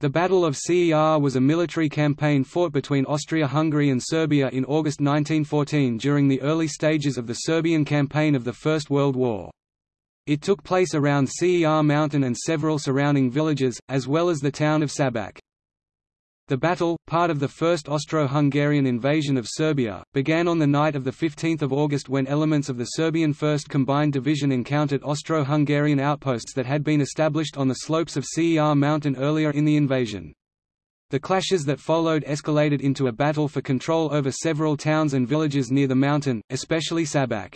The Battle of Cer was a military campaign fought between Austria-Hungary and Serbia in August 1914 during the early stages of the Serbian campaign of the First World War. It took place around Cer Mountain and several surrounding villages, as well as the town of Šabac. The battle, part of the First Austro-Hungarian invasion of Serbia, began on the night of 15 August when elements of the Serbian 1st Combined Division encountered Austro-Hungarian outposts that had been established on the slopes of Cer Mountain earlier in the invasion. The clashes that followed escalated into a battle for control over several towns and villages near the mountain, especially Šabac.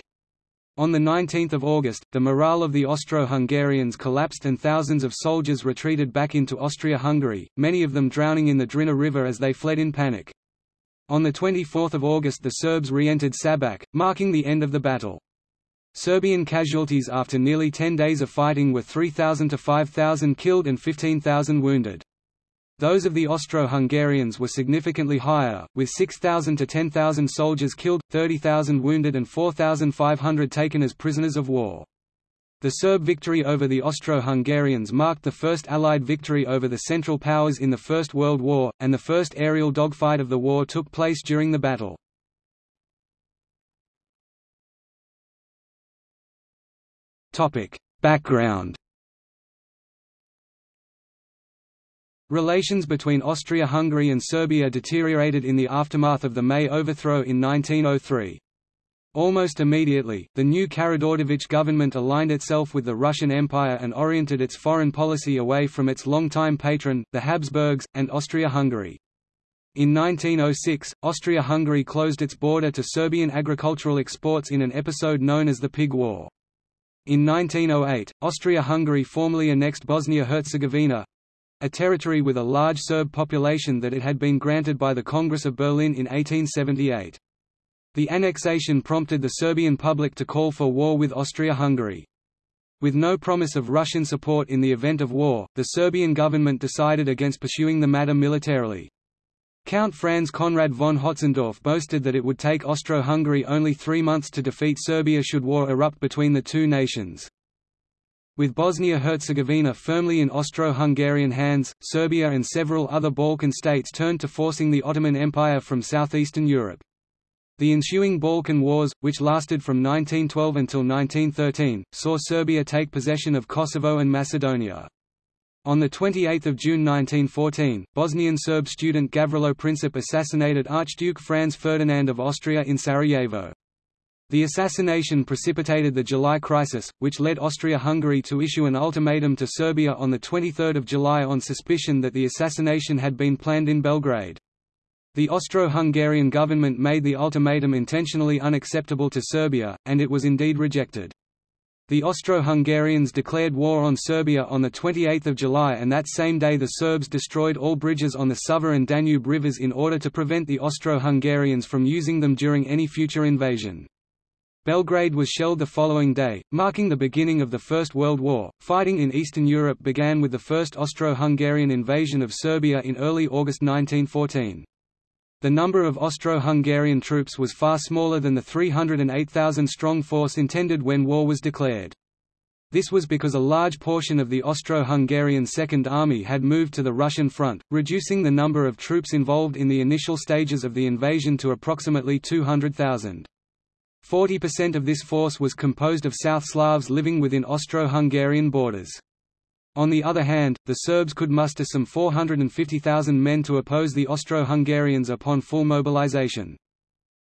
On 19 August, the morale of the Austro-Hungarians collapsed and thousands of soldiers retreated back into Austria-Hungary, many of them drowning in the Drina River as they fled in panic. On 24 August the Serbs re-entered Šabac, marking the end of the battle. Serbian casualties after nearly 10 days of fighting were 3,000 to 5,000 killed and 15,000 wounded. Those of the Austro-Hungarians were significantly higher, with 6,000 to 10,000 soldiers killed, 30,000 wounded and 4,500 taken as prisoners of war. The Serb victory over the Austro-Hungarians marked the first Allied victory over the Central Powers in the First World War, and the first aerial dogfight of the war took place during the battle. Background Relations between Austria-Hungary and Serbia deteriorated in the aftermath of the May overthrow in 1903. Almost immediately, the new Karađorđević government aligned itself with the Russian Empire and oriented its foreign policy away from its longtime patron, the Habsburgs, and Austria-Hungary. In 1906, Austria-Hungary closed its border to Serbian agricultural exports in an episode known as the Pig War. In 1908, Austria-Hungary formally annexed Bosnia-Herzegovina, a territory with a large Serb population that it had been granted by the Congress of Berlin in 1878. The annexation prompted the Serbian public to call for war with Austria-Hungary. With no promise of Russian support in the event of war, the Serbian government decided against pursuing the matter militarily. Count Franz Conrad von Hötzendorf boasted that it would take Austro-Hungary only three months to defeat Serbia should war erupt between the two nations. With Bosnia-Herzegovina firmly in Austro-Hungarian hands, Serbia and several other Balkan states turned to forcing the Ottoman Empire from southeastern Europe. The ensuing Balkan Wars, which lasted from 1912 until 1913, saw Serbia take possession of Kosovo and Macedonia. On 28 June 1914, Bosnian Serb student Gavrilo Princip assassinated Archduke Franz Ferdinand of Austria in Sarajevo. The assassination precipitated the July crisis, which led Austria-Hungary to issue an ultimatum to Serbia on 23 July on suspicion that the assassination had been planned in Belgrade. The Austro-Hungarian government made the ultimatum intentionally unacceptable to Serbia, and it was indeed rejected. The Austro-Hungarians declared war on Serbia on 28 July and that same day the Serbs destroyed all bridges on the Sava and Danube rivers in order to prevent the Austro-Hungarians from using them during any future invasion. Belgrade was shelled the following day, marking the beginning of the First World War. Fighting in Eastern Europe began with the first Austro-Hungarian invasion of Serbia in early August 1914. The number of Austro-Hungarian troops was far smaller than the 308,000-strong force intended when war was declared. This was because a large portion of the Austro-Hungarian Second Army had moved to the Russian front, reducing the number of troops involved in the initial stages of the invasion to approximately 200,000. 40% of this force was composed of South Slavs living within Austro-Hungarian borders. On the other hand, the Serbs could muster some 450,000 men to oppose the Austro-Hungarians upon full mobilization.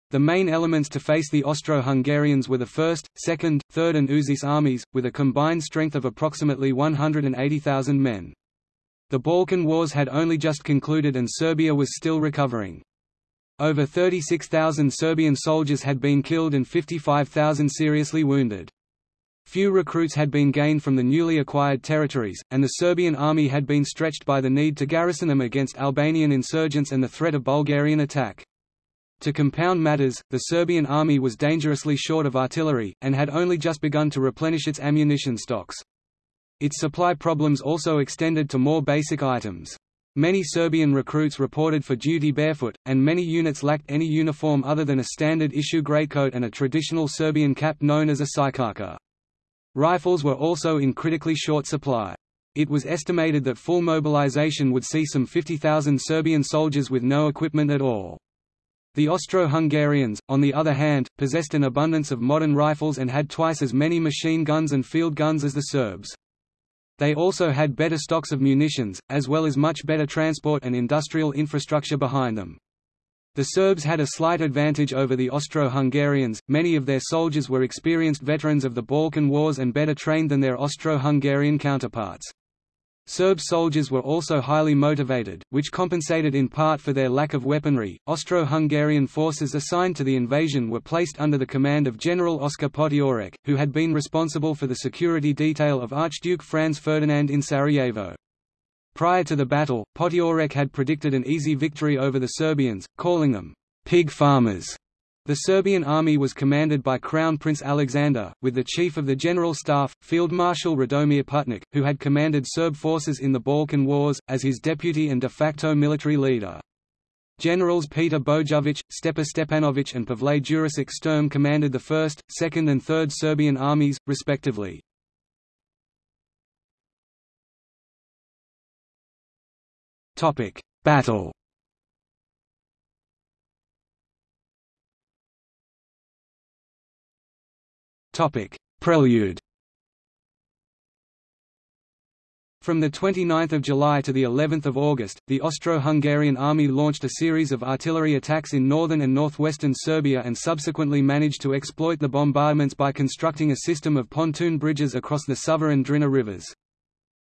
The main elements to face the Austro-Hungarians were the 1st, 2nd, 3rd and Užice armies, with a combined strength of approximately 180,000 men. The Balkan Wars had only just concluded and Serbia was still recovering. Over 36,000 Serbian soldiers had been killed and 55,000 seriously wounded. Few recruits had been gained from the newly acquired territories, and the Serbian army had been stretched by the need to garrison them against Albanian insurgents and the threat of Bulgarian attack. To compound matters, the Serbian army was dangerously short of artillery, and had only just begun to replenish its ammunition stocks. Its supply problems also extended to more basic items. Many Serbian recruits reported for duty barefoot, and many units lacked any uniform other than a standard-issue greatcoat and a traditional Serbian cap known as a sikarka. Rifles were also in critically short supply. It was estimated that full mobilization would see some 50,000 Serbian soldiers with no equipment at all. The Austro-Hungarians, on the other hand, possessed an abundance of modern rifles and had twice as many machine guns and field guns as the Serbs. They also had better stocks of munitions, as well as much better transport and industrial infrastructure behind them. The Serbs had a slight advantage over the Austro-Hungarians, many of their soldiers were experienced veterans of the Balkan Wars and better trained than their Austro-Hungarian counterparts. Serb soldiers were also highly motivated, which compensated in part for their lack of weaponry. Austro-Hungarian forces assigned to the invasion were placed under the command of General Oskar Potiorek, who had been responsible for the security detail of Archduke Franz Ferdinand in Sarajevo. Prior to the battle, Potiorek had predicted an easy victory over the Serbians, calling them pig farmers. The Serbian army was commanded by Crown Prince Alexander, with the chief of the General Staff, Field Marshal Radomir Putnik, who had commanded Serb forces in the Balkan Wars, as his deputy and de facto military leader. Generals Peter Bojovic, Stepa Stepanovic and Pavle Jurisic Sturm commanded the 1st, 2nd and 3rd Serbian armies, respectively. Battle Topic: Prelude. From 29 July to of August, the Austro-Hungarian army launched a series of artillery attacks in northern and northwestern Serbia and subsequently managed to exploit the bombardments by constructing a system of pontoon bridges across the Sava and Drina rivers.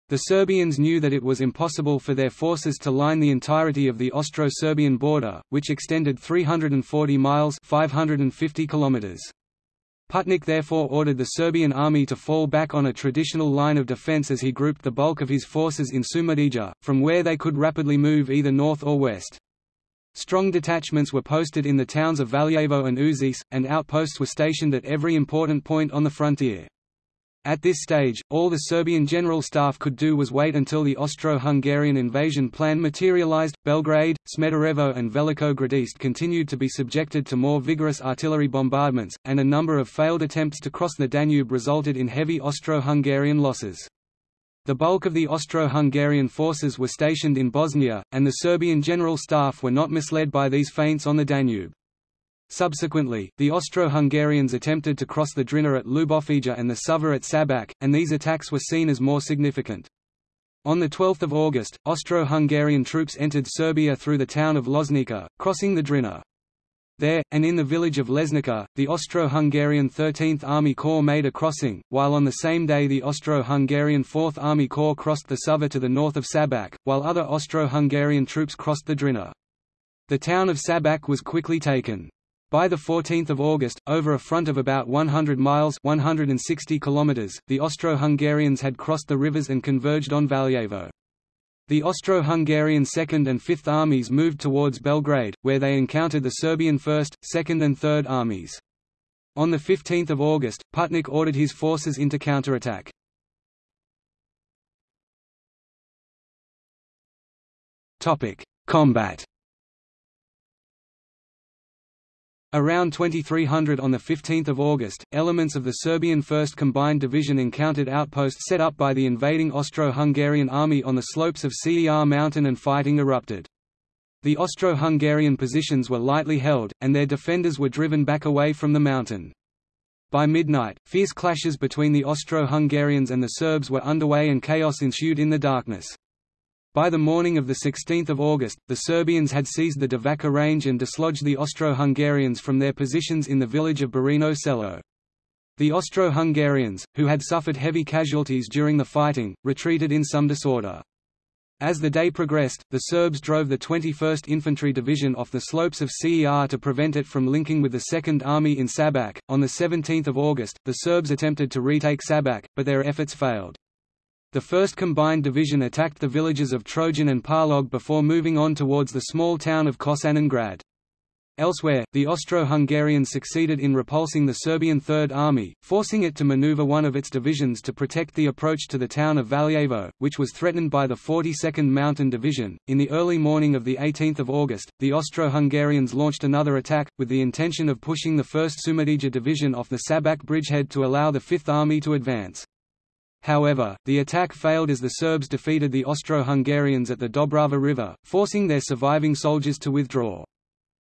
The Serbians knew that it was impossible for their forces to line the entirety of the Austro-Serbian border, which extended 340 miles 550 kilometers. Putnik therefore ordered the Serbian army to fall back on a traditional line of defense as he grouped the bulk of his forces in Šumadija, from where they could rapidly move either north or west. Strong detachments were posted in the towns of Valjevo and Užice, and outposts were stationed at every important point on the frontier. At this stage, all the Serbian General Staff could do was wait until the Austro-Hungarian invasion plan materialized. Belgrade, Smederevo and Veliko Gradište continued to be subjected to more vigorous artillery bombardments, and a number of failed attempts to cross the Danube resulted in heavy Austro-Hungarian losses. The bulk of the Austro-Hungarian forces were stationed in Bosnia, and the Serbian General Staff were not misled by these feints on the Danube. Subsequently, the Austro-Hungarians attempted to cross the Drina at Ljubovija and the Sava at Šabac, and these attacks were seen as more significant. On 12 August, Austro-Hungarian troops entered Serbia through the town of Loznica, crossing the Drina. There, and in the village of Lesnica, the Austro-Hungarian 13th Army Corps made a crossing, while on the same day the Austro-Hungarian 4th Army Corps crossed the Sava to the north of Šabac, while other Austro-Hungarian troops crossed the Drina. The town of Šabac was quickly taken. By 14 August, over a front of about 100 miles 160 kilometers, the Austro-Hungarians had crossed the rivers and converged on Valjevo. The Austro-Hungarian 2nd and 5th Armies moved towards Belgrade, where they encountered the Serbian 1st, 2nd and 3rd Armies. On 15 August, Putnik ordered his forces into counterattack. Combat Around 2300 on 15 August, elements of the Serbian 1st Combined Division encountered outposts set up by the invading Austro-Hungarian army on the slopes of Cer mountain and fighting erupted. The Austro-Hungarian positions were lightly held, and their defenders were driven back away from the mountain. By midnight, fierce clashes between the Austro-Hungarians and the Serbs were underway and chaos ensued in the darkness. By the morning of 16 August, the Serbians had seized the Divača range and dislodged the Austro-Hungarians from their positions in the village of Barino Selo. The Austro-Hungarians, who had suffered heavy casualties during the fighting, retreated in some disorder. As the day progressed, the Serbs drove the 21st Infantry Division off the slopes of Cer to prevent it from linking with the Second Army in Šabac. On 17 August, the Serbs attempted to retake Šabac, but their efforts failed. The 1st Combined Division attacked the villages of Trojan and Parlog before moving on towards the small town of Kosanin Grad. Elsewhere, the Austro-Hungarians succeeded in repulsing the Serbian Third Army, forcing it to maneuver one of its divisions to protect the approach to the town of Valjevo, which was threatened by the 42nd Mountain Division. In the early morning of 18 August, the Austro-Hungarians launched another attack, with the intention of pushing the 1st Šumadija Division off the Šabac bridgehead to allow the Fifth Army to advance. However, the attack failed as the Serbs defeated the Austro-Hungarians at the Dobrava River, forcing their surviving soldiers to withdraw.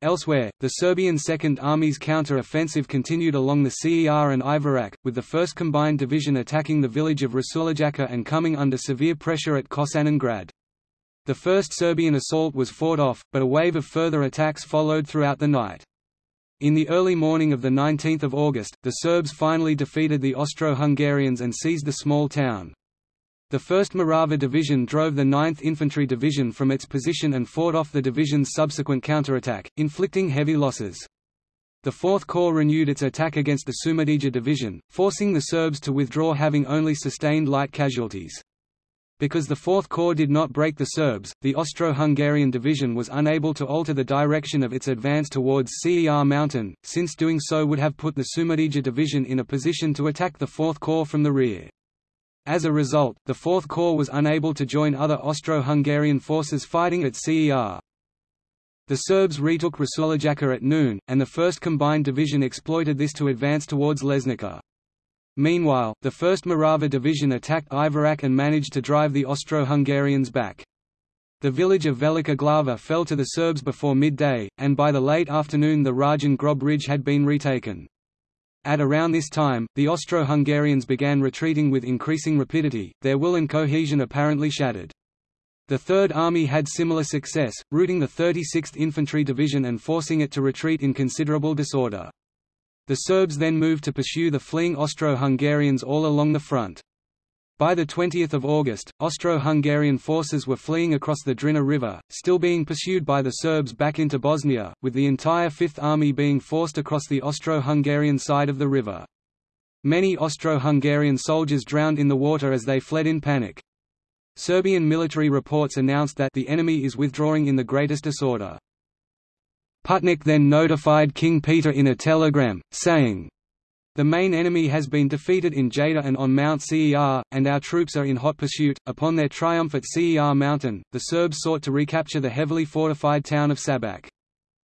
Elsewhere, the Serbian Second Army's counter-offensive continued along the Cer and Iverak, with the 1st Combined Division attacking the village of Rasulovac and coming under severe pressure at Kosanin Grad. The first Serbian assault was fought off, but a wave of further attacks followed throughout the night. In the early morning of 19 August, the Serbs finally defeated the Austro-Hungarians and seized the small town. The 1st Morava Division drove the 9th Infantry Division from its position and fought off the division's subsequent counterattack, inflicting heavy losses. The 4th Corps renewed its attack against the Šumadija Division, forcing the Serbs to withdraw having only sustained light casualties. Because the Fourth Corps did not break the Serbs, the Austro-Hungarian division was unable to alter the direction of its advance towards Cer Mountain, since doing so would have put the Šumadija division in a position to attack the Fourth Corps from the rear. As a result, the Fourth Corps was unable to join other Austro-Hungarian forces fighting at Cer. The Serbs retook Rasulovac at noon, and the 1st Combined Division exploited this to advance towards Lesnica. Meanwhile, the 1st Morava Division attacked Iverak and managed to drive the Austro-Hungarians back. The village of Velika Glava fell to the Serbs before midday, and by the late afternoon the Rajan Grob Ridge had been retaken. At around this time, the Austro-Hungarians began retreating with increasing rapidity, their will and cohesion apparently shattered. The Third Army had similar success, routing the 36th Infantry Division and forcing it to retreat in considerable disorder. The Serbs then moved to pursue the fleeing Austro-Hungarians all along the front. By 20 August, Austro-Hungarian forces were fleeing across the Drina River, still being pursued by the Serbs back into Bosnia, with the entire Fifth Army being forced across the Austro-Hungarian side of the river. Many Austro-Hungarian soldiers drowned in the water as they fled in panic. Serbian military reports announced that the enemy is withdrawing in the greatest disorder. Putnik then notified King Peter in a telegram, saying, the main enemy has been defeated in Jadar and on Mount Cer, and our troops are in hot pursuit. Upon their triumph at Cer Mountain, the Serbs sought to recapture the heavily fortified town of Sabac.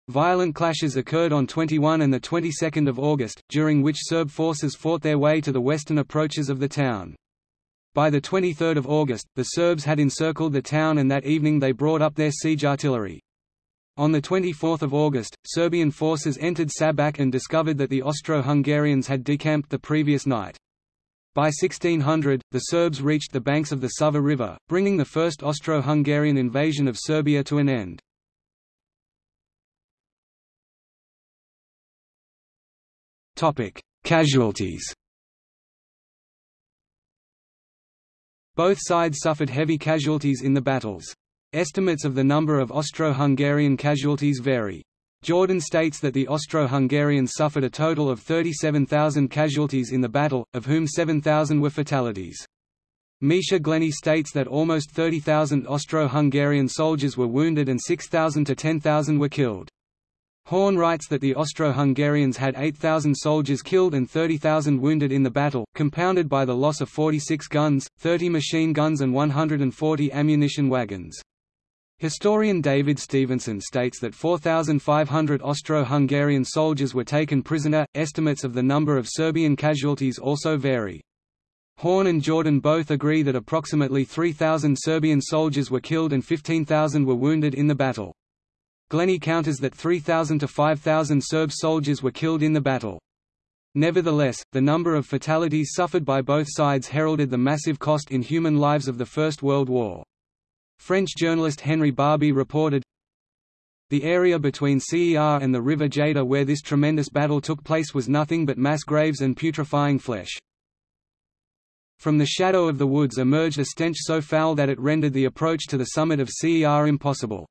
Violent clashes occurred on 21 and the 22nd of August, during which Serb forces fought their way to the western approaches of the town. By the 23rd of August, the Serbs had encircled the town and that evening they brought up their siege artillery. On 24 August, Serbian forces entered Sabac and discovered that the Austro-Hungarians had decamped the previous night. By 1600, the Serbs reached the banks of the Sava River, bringing the first Austro-Hungarian invasion of Serbia to an end. Casualties Both sides suffered heavy casualties in the battles. Estimates of the number of Austro-Hungarian casualties vary. Jordan states that the Austro-Hungarians suffered a total of 37,000 casualties in the battle, of whom 7,000 were fatalities. Misha Glenny states that almost 30,000 Austro-Hungarian soldiers were wounded and 6,000 to 10,000 were killed. Horn writes that the Austro-Hungarians had 8,000 soldiers killed and 30,000 wounded in the battle, compounded by the loss of 46 guns, 30 machine guns and 140 ammunition wagons. Historian David Stevenson states that 4,500 Austro-Hungarian soldiers were taken prisoner. Estimates of the number of Serbian casualties also vary. Horn and Jordan both agree that approximately 3,000 Serbian soldiers were killed and 15,000 were wounded in the battle. Glenny counters that 3,000 to 5,000 Serb soldiers were killed in the battle. Nevertheless, the number of fatalities suffered by both sides heralded the massive cost in human lives of the First World War. French journalist Henri Barby reported, The area between Cer and the river Jadar where this tremendous battle took place was nothing but mass graves and putrefying flesh. From the shadow of the woods emerged a stench so foul that it rendered the approach to the summit of Cer impossible.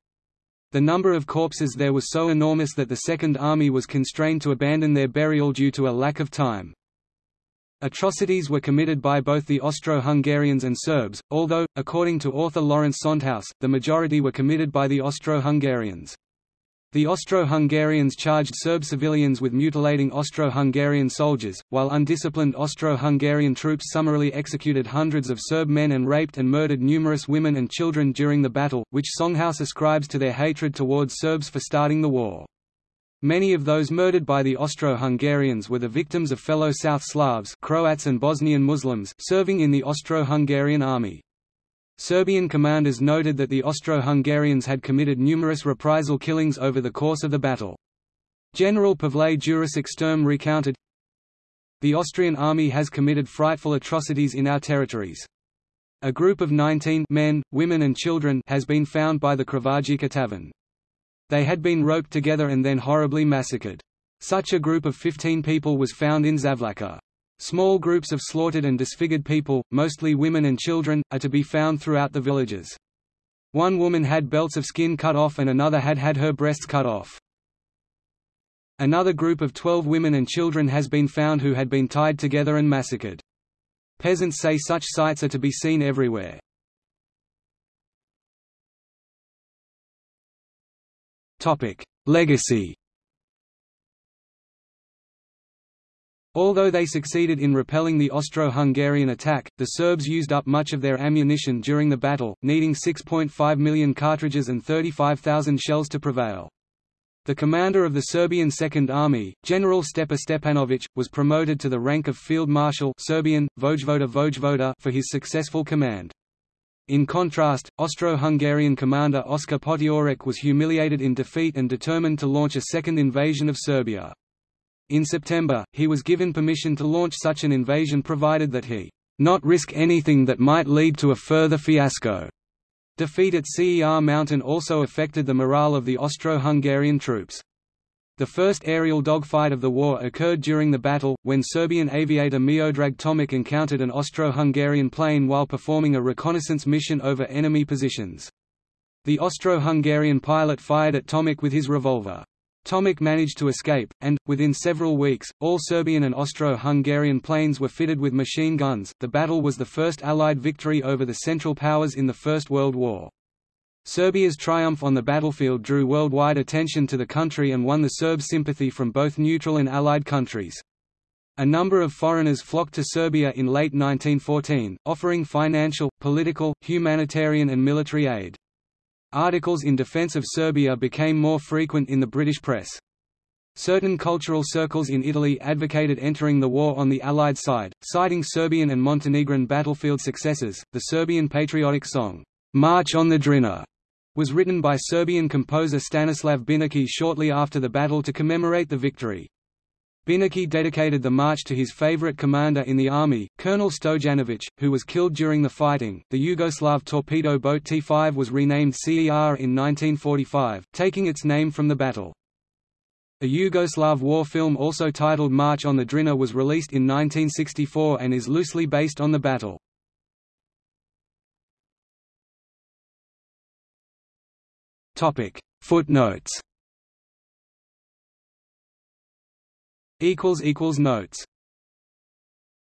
The number of corpses there was so enormous that the Second Army was constrained to abandon their burial due to a lack of time. Atrocities were committed by both the Austro-Hungarians and Serbs, although, according to author Lawrence Sondhaus, the majority were committed by the Austro-Hungarians. The Austro-Hungarians charged Serb civilians with mutilating Austro-Hungarian soldiers, while undisciplined Austro-Hungarian troops summarily executed hundreds of Serb men and raped and murdered numerous women and children during the battle, which Sondhaus ascribes to their hatred towards Serbs for starting the war. Many of those murdered by the Austro-Hungarians were the victims of fellow South Slavs Croats and Bosnian Muslims serving in the Austro-Hungarian army. Serbian commanders noted that the Austro-Hungarians had committed numerous reprisal killings over the course of the battle. General Pavle Jurisic Sturm recounted, The Austrian army has committed frightful atrocities in our territories. A group of 19 men, women and children has been found by the Kravajica tavern. They had been roped together and then horribly massacred. Such a group of 15 people was found in Zavlaka. Small groups of slaughtered and disfigured people, mostly women and children, are to be found throughout the villages. One woman had belts of skin cut off and another had had her breasts cut off. Another group of 12 women and children has been found who had been tied together and massacred. Peasants say such sights are to be seen everywhere. Legacy Although they succeeded in repelling the Austro-Hungarian attack, the Serbs used up much of their ammunition during the battle, needing 6.5 million cartridges and 35,000 shells to prevail. The commander of the Serbian Second Army, General Stepa Stepanović, was promoted to the rank of Field Marshal Serbian, Vojvoda Vojvoda for his successful command. In contrast, Austro-Hungarian commander Oskar Potiorek was humiliated in defeat and determined to launch a second invasion of Serbia. In September, he was given permission to launch such an invasion provided that he not risk anything that might lead to a further fiasco. Defeat at Cer Mountain also affected the morale of the Austro-Hungarian troops. The first aerial dogfight of the war occurred during the battle, when Serbian aviator Miodrag Tomic encountered an Austro-Hungarian plane while performing a reconnaissance mission over enemy positions. The Austro-Hungarian pilot fired at Tomic with his revolver. Tomic managed to escape, and, within several weeks, all Serbian and Austro-Hungarian planes were fitted with machine guns. The battle was the first Allied victory over the Central Powers in the First World War. Serbia's triumph on the battlefield drew worldwide attention to the country and won the Serbs' sympathy from both neutral and Allied countries. A number of foreigners flocked to Serbia in late 1914, offering financial, political, humanitarian and military aid. Articles in defense of Serbia became more frequent in the British press. Certain cultural circles in Italy advocated entering the war on the Allied side, citing Serbian and Montenegrin battlefield successes. The Serbian patriotic song, March on the Drina, was written by Serbian composer Stanislav Binički shortly after the battle to commemorate the victory. Binički dedicated the march to his favorite commander in the army, Colonel Stojanovic, who was killed during the fighting. The Yugoslav torpedo boat T5 was renamed Cer in 1945, taking its name from the battle. A Yugoslav war film also titled March on the Drina was released in 1964 and is loosely based on the battle. Footnotes. Equals equals Notes